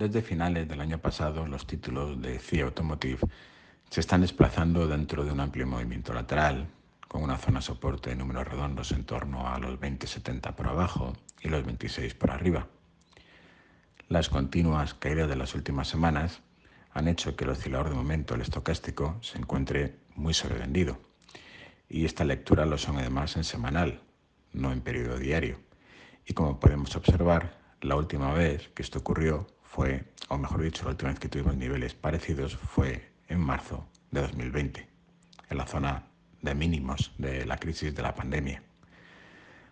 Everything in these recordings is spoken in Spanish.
Desde finales del año pasado, los títulos de CIA Automotive se están desplazando dentro de un amplio movimiento lateral, con una zona soporte de números redondos en torno a los 20,70 por abajo y los 26 por arriba. Las continuas caídas de las últimas semanas han hecho que el oscilador de momento, el estocástico, se encuentre muy sobrevendido. Y esta lectura lo son además en semanal, no en periodo diario. Y como podemos observar, la última vez que esto ocurrió fue, o mejor dicho, la última vez que tuvimos niveles parecidos fue en marzo de 2020, en la zona de mínimos de la crisis de la pandemia.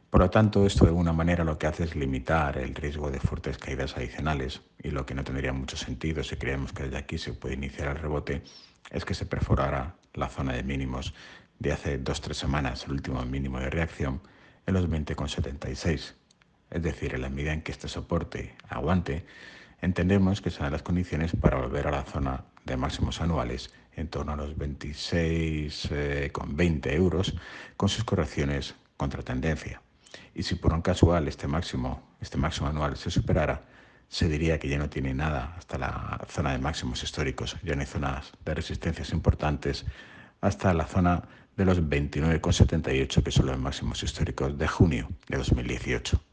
Por lo tanto, esto de alguna manera lo que hace es limitar el riesgo de fuertes caídas adicionales y lo que no tendría mucho sentido si creemos que desde aquí se puede iniciar el rebote es que se perforara la zona de mínimos de hace dos o tres semanas, el último mínimo de reacción, en los 20,76. Es decir, en la medida en que este soporte aguante, entendemos que serán las condiciones para volver a la zona de máximos anuales en torno a los 26,20 eh, euros con sus correcciones contra tendencia. Y si por un casual este máximo, este máximo anual se superara, se diría que ya no tiene nada hasta la zona de máximos históricos, ya no hay zonas de resistencias importantes hasta la zona de los 29,78 que son los máximos históricos de junio de 2018.